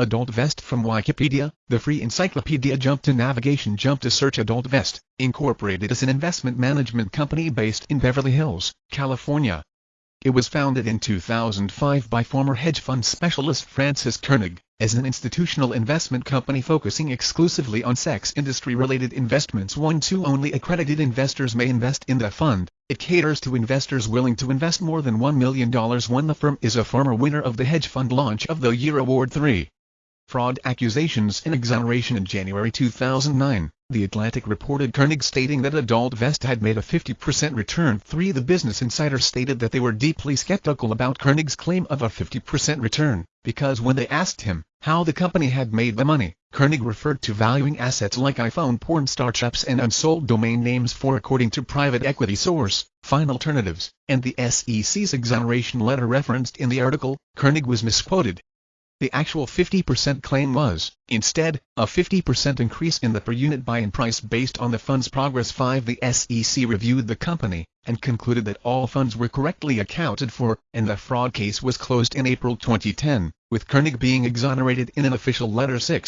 AdultVest from Wikipedia, the free encyclopedia Jump to Navigation Jump to Search AdultVest, Incorporated is an investment management company based in Beverly Hills, California. It was founded in 2005 by former hedge fund specialist Francis Koenig, as an institutional investment company focusing exclusively on sex industry-related investments. 1-2 Only accredited investors may invest in the fund. It caters to investors willing to invest more than $1 million. 1 The firm is a former winner of the Hedge Fund Launch of the Year Award 3 fraud accusations and exoneration in January 2009. The Atlantic reported Koenig stating that AdultVest had made a 50% return. 3. The Business Insider stated that they were deeply skeptical about Koenig's claim of a 50% return, because when they asked him how the company had made the money, Koenig referred to valuing assets like iPhone porn startups and unsold domain names for according to private equity source, FINalternatives, and the SEC's exoneration letter referenced in the article, Koenig was misquoted. The actual 50% claim was, instead, a 50% increase in the per unit buy-in price based on the fund's progress 5 The SEC reviewed the company, and concluded that all funds were correctly accounted for, and the fraud case was closed in April 2010, with Koenig being exonerated in an official letter 6.